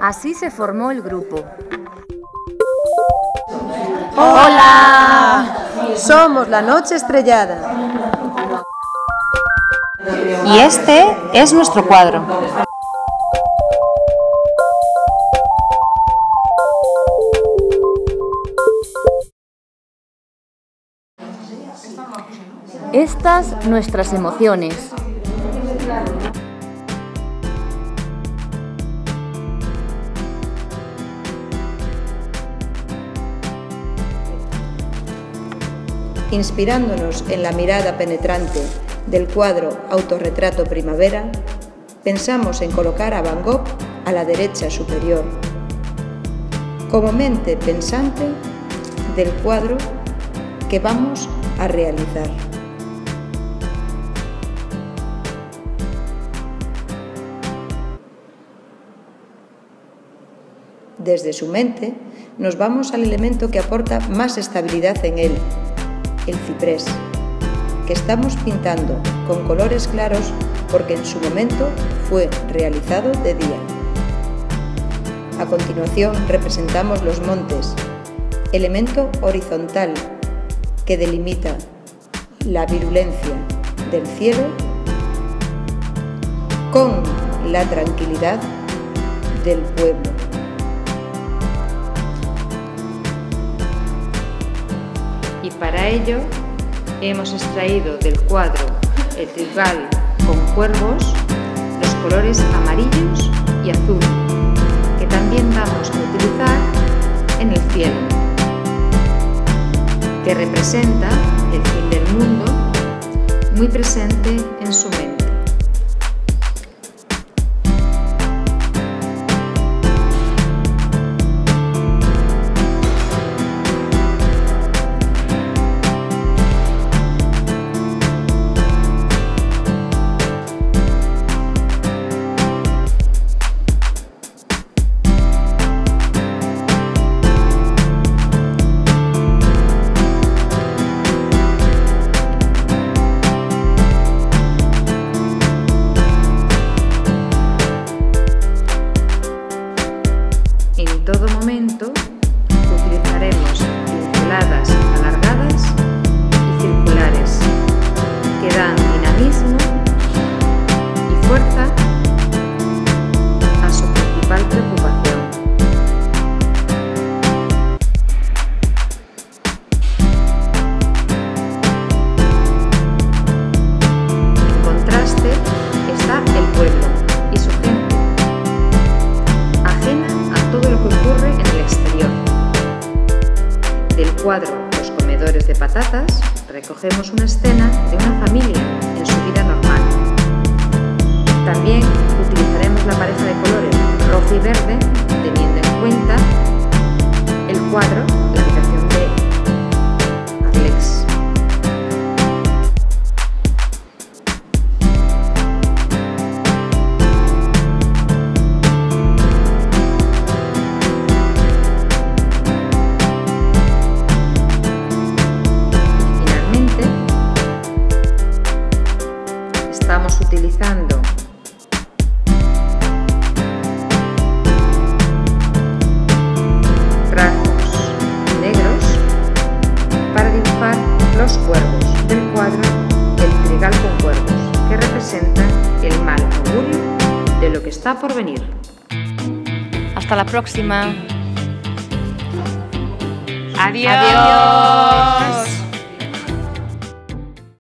Así se formó el grupo. ¡Hola! Somos la Noche Estrellada. Y este es nuestro cuadro. Estas nuestras emociones. Inspirándonos en la mirada penetrante del cuadro Autorretrato Primavera, pensamos en colocar a Van Gogh a la derecha superior, como mente pensante del cuadro que vamos a realizar. Desde su mente nos vamos al elemento que aporta más estabilidad en él, el ciprés, que estamos pintando con colores claros porque en su momento fue realizado de día. A continuación representamos los montes, elemento horizontal que delimita la virulencia del cielo con la tranquilidad del pueblo. Para ello hemos extraído del cuadro El trigal con cuervos los colores amarillos y azul, que también vamos a utilizar en el cielo, que representa el fin del mundo muy presente en su mente. Cuadro Los comedores de patatas recogemos una escena de una familia en su vida normal. También utilizaremos la pareja de colores rojo y verde está por venir. Hasta la próxima. Adiós.